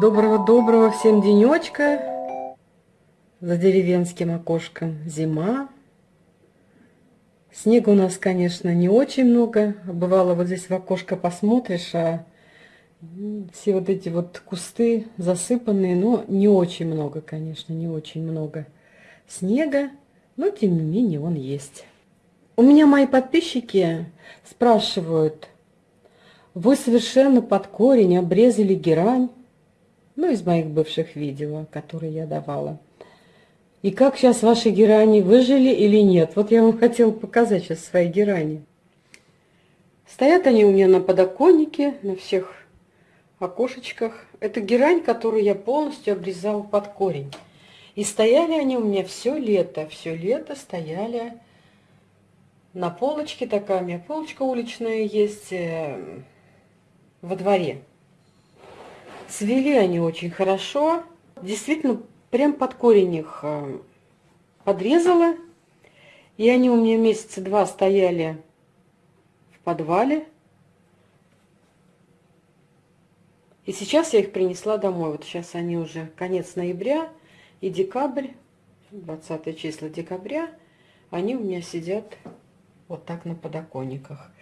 Доброго-доброго всем денечка. За деревенским окошком зима. Снега у нас, конечно, не очень много. Бывало, вот здесь в окошко посмотришь, а все вот эти вот кусты засыпанные, но не очень много, конечно, не очень много снега, но тем не менее он есть. У меня мои подписчики спрашивают, вы совершенно под корень обрезали герань, ну, из моих бывших видео, которые я давала. И как сейчас ваши герани выжили или нет? Вот я вам хотела показать сейчас свои герани. Стоят они у меня на подоконнике, на всех окошечках. Это герань, которую я полностью обрезала под корень. И стояли они у меня все лето, все лето стояли на полочке такая, у меня полочка уличная есть э, во дворе. Цвели они очень хорошо. Действительно, прям под корень их э, подрезала. И они у меня месяца два стояли в подвале. И сейчас я их принесла домой. Вот сейчас они уже конец ноября и декабрь, 20 числа декабря, они у меня сидят вот так на подоконниках.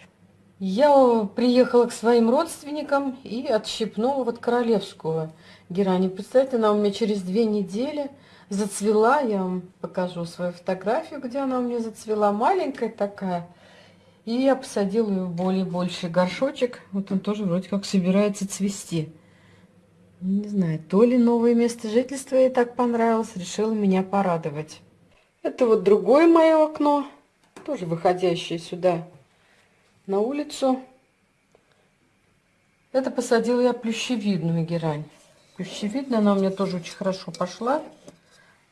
Я приехала к своим родственникам и отщипнула вот королевскую герань. Представьте, она у меня через две недели зацвела. Я вам покажу свою фотографию, где она у меня зацвела. Маленькая такая. И я посадила ее в более больший горшочек. Вот он тоже вроде как собирается цвести. Не знаю, то ли новое место жительства ей так понравилось, решила меня порадовать. Это вот другое мое окно, тоже выходящее сюда на улицу. Это посадила я плющевидную герань. Плющевидная, она у меня тоже очень хорошо пошла.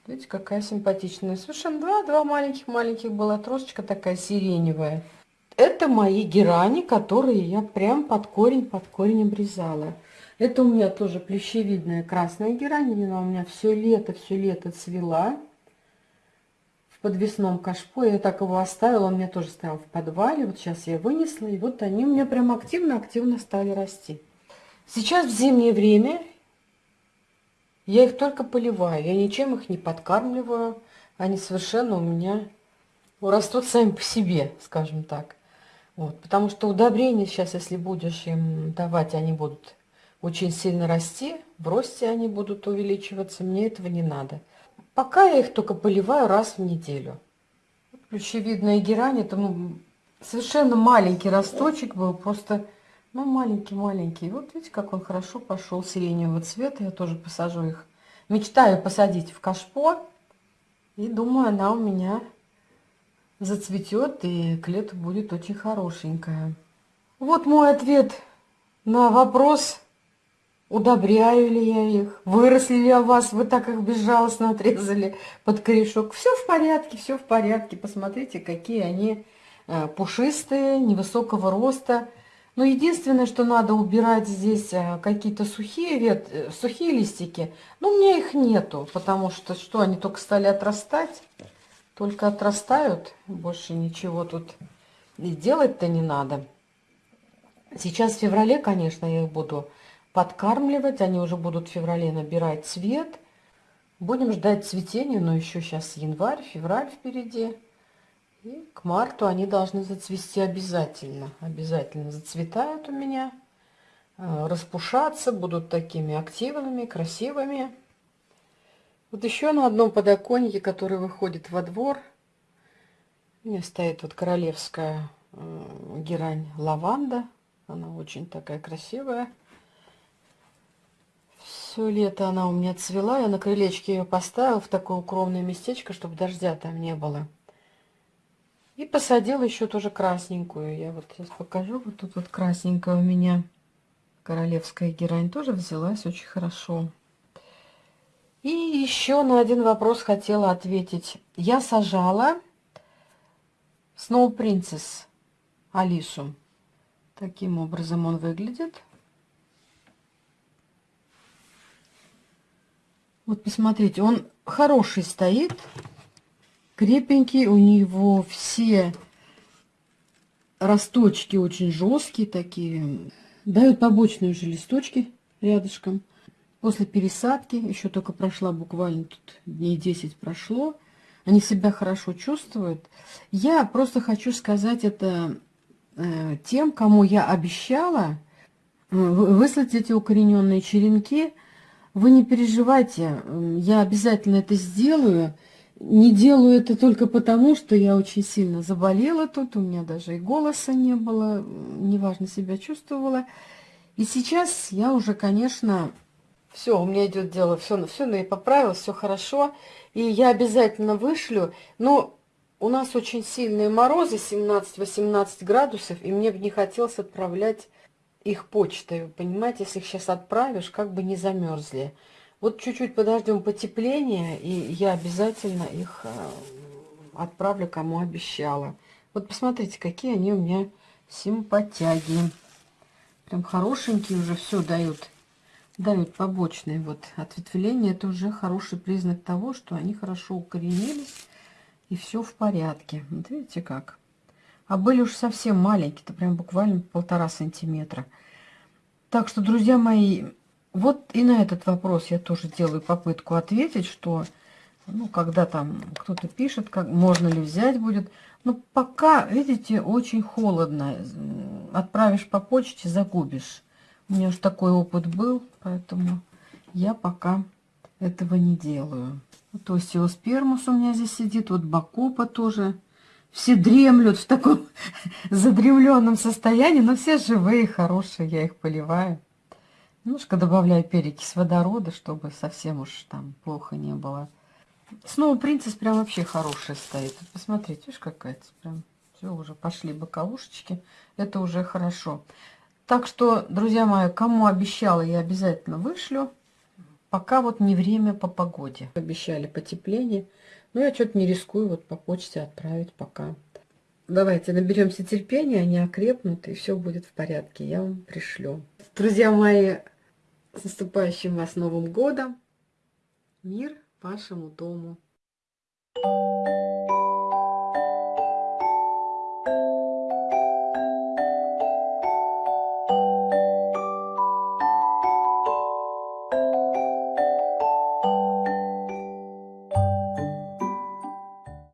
Видите, какая симпатичная. Совершенно два, два маленьких-маленьких была трошечка такая сиреневая. Это мои герани, которые я прям под корень, под корень обрезала. Это у меня тоже плющевидная красная герань. Она у меня все лето, все лето цвела подвесном кашпо. Я так его оставила, он мне тоже стоял в подвале. Вот сейчас я вынесла, и вот они у меня прям активно-активно стали расти. Сейчас в зимнее время я их только поливаю. Я ничем их не подкармливаю. Они совершенно у меня растут сами по себе, скажем так. Вот, потому что удобрения сейчас, если будешь им давать, они будут очень сильно расти. В росте они будут увеличиваться. Мне этого не надо. Пока я их только поливаю раз в неделю. Ключевидная герань, это ну, совершенно маленький росточек был, просто ну, маленький-маленький. Вот видите, как он хорошо пошел сиреневого цвета. Я тоже посажу их. Мечтаю посадить в кашпо. И думаю, она у меня зацветет и к лету будет очень хорошенькая. Вот мой ответ на вопрос, Удобряю ли я их? Выросли ли у вас? Вы так их безжалостно отрезали под корешок. Все в порядке, все в порядке. Посмотрите, какие они э, пушистые, невысокого роста. Но единственное, что надо убирать здесь э, какие-то сухие, вет... Э, сухие листики. Но у меня их нету, потому что что они только стали отрастать. Только отрастают. Больше ничего тут делать-то не надо. Сейчас в феврале, конечно, я их буду подкармливать. Они уже будут в феврале набирать цвет. Будем ждать цветения, но еще сейчас январь, февраль впереди. И к марту они должны зацвести обязательно. Обязательно зацветают у меня. Э, распушаться, будут такими активными, красивыми. Вот еще на одном подоконнике, который выходит во двор, у меня стоит вот королевская э, герань лаванда. Она очень такая красивая. Все лето она у меня цвела. Я на крылечке ее поставила в такое укромное местечко, чтобы дождя там не было. И посадила еще тоже красненькую. Я вот сейчас покажу. Вот тут вот красненькая у меня королевская герань тоже взялась очень хорошо. И еще на один вопрос хотела ответить. Я сажала Snow Princess Алису. Таким образом он выглядит. Вот посмотрите, он хороший стоит, крепенький, у него все росточки очень жесткие такие, дают побочные уже листочки рядышком. после пересадки, еще только прошла буквально тут дней 10 прошло, они себя хорошо чувствуют. Я просто хочу сказать это э, тем, кому я обещала э, выслать эти укорененные черенки. Вы не переживайте, я обязательно это сделаю. Не делаю это только потому, что я очень сильно заболела тут, у меня даже и голоса не было, неважно себя чувствовала. И сейчас я уже, конечно, все, у меня идет дело, все, все, ну и поправилось, все хорошо. И я обязательно вышлю. Но у нас очень сильные морозы, 17-18 градусов, и мне бы не хотелось отправлять их почтой. Понимаете, если их сейчас отправишь, как бы не замерзли. Вот чуть-чуть подождем потепления, и я обязательно их э, отправлю, кому обещала. Вот посмотрите, какие они у меня симпатяги. Прям хорошенькие уже все дают. Дают побочные вот ответвления. Это уже хороший признак того, что они хорошо укоренились. И все в порядке. Вот видите как. А были уж совсем маленькие. Это прям буквально полтора сантиметра. Так что, друзья мои, вот и на этот вопрос я тоже делаю попытку ответить, что, ну, когда там кто-то пишет, как можно ли взять будет. Ну, пока, видите, очень холодно. Отправишь по почте, загубишь. У меня уж такой опыт был, поэтому я пока этого не делаю. Вот осиоспермус у меня здесь сидит, вот бакопа тоже. Все дремлют в таком задремленном состоянии, но все живые, хорошие, я их поливаю. Немножко добавляю перекись водорода, чтобы совсем уж там плохо не было. Снова принцесс прям вообще хорошая стоит. Посмотрите, видишь, какая-то прям... Все, уже пошли боковушечки. Это уже хорошо. Так что, друзья мои, кому обещала, я обязательно вышлю. Пока вот не время по погоде. Обещали потепление. Но я что-то не рискую вот по почте отправить пока. Давайте наберемся терпения, они окрепнут, и все будет в порядке. Я вам пришлю. Друзья мои, с наступающим вас Новым Годом! Мир вашему дому! Thank you.